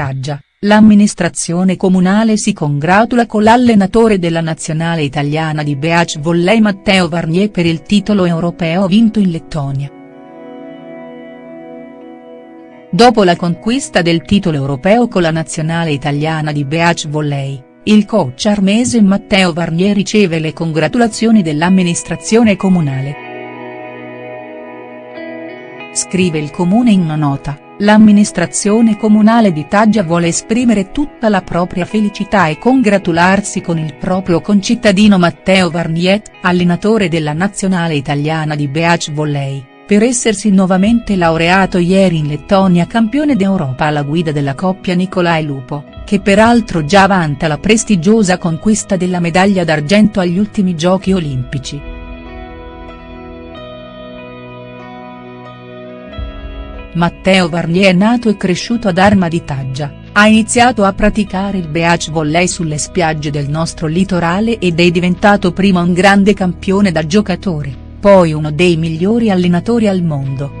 Taggia, l'amministrazione comunale si congratula con l'allenatore della nazionale italiana di beach volley Matteo Varnier per il titolo europeo vinto in Lettonia. Dopo la conquista del titolo europeo con la nazionale italiana di beach volley, il coach armese Matteo Varnier riceve le congratulazioni dell'amministrazione comunale. Scrive il comune in una nota, l'amministrazione comunale di Taggia vuole esprimere tutta la propria felicità e congratularsi con il proprio concittadino Matteo Varnier, allenatore della nazionale italiana di beach volley per essersi nuovamente laureato ieri in Lettonia campione d'Europa alla guida della coppia Nicolai Lupo, che peraltro già vanta la prestigiosa conquista della medaglia d'argento agli ultimi giochi olimpici. Matteo Varnier è nato e cresciuto ad Arma di Taggia, ha iniziato a praticare il beach volley sulle spiagge del nostro litorale ed è diventato prima un grande campione da giocatore poi uno dei migliori allenatori al mondo.